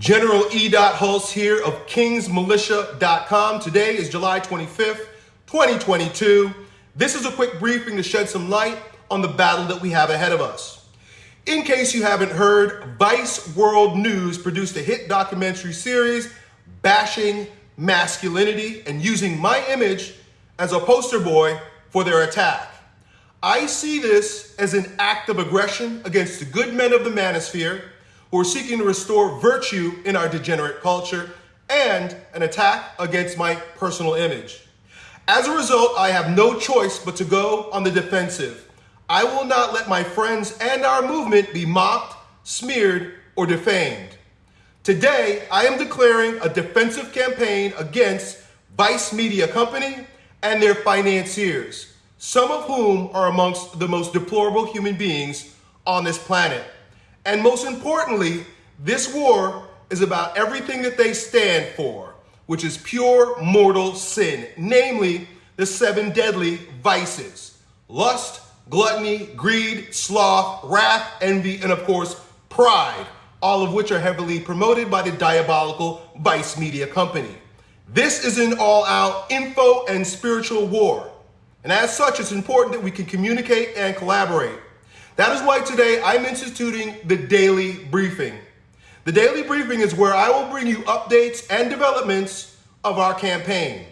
General E. Hulse here of kingsmilitia.com. Today is July 25th, 2022. This is a quick briefing to shed some light on the battle that we have ahead of us. In case you haven't heard, Vice World News produced a hit documentary series bashing masculinity and using my image as a poster boy for their attack. I see this as an act of aggression against the good men of the manosphere who are seeking to restore virtue in our degenerate culture and an attack against my personal image. As a result, I have no choice but to go on the defensive. I will not let my friends and our movement be mocked, smeared, or defamed. Today, I am declaring a defensive campaign against Vice Media Company and their financiers, some of whom are amongst the most deplorable human beings on this planet. And most importantly, this war is about everything that they stand for, which is pure mortal sin, namely the seven deadly vices lust, gluttony, greed, sloth, wrath, envy, and of course, pride, all of which are heavily promoted by the diabolical Vice Media Company. This is an all out info and spiritual war. And as such, it's important that we can communicate and collaborate. That is why today I'm instituting the daily briefing. The daily briefing is where I will bring you updates and developments of our campaign.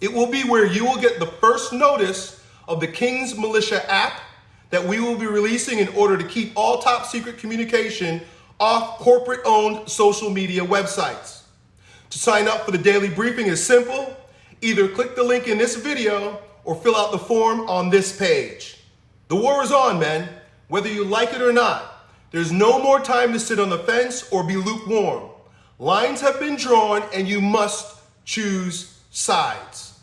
It will be where you will get the first notice of the King's Militia app that we will be releasing in order to keep all top secret communication off corporate owned social media websites. To sign up for the daily briefing is simple. Either click the link in this video or fill out the form on this page. The war is on, man whether you like it or not. There's no more time to sit on the fence or be lukewarm. Lines have been drawn and you must choose sides.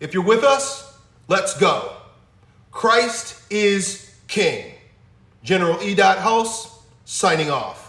If you're with us, let's go. Christ is King. General E. Hulse signing off.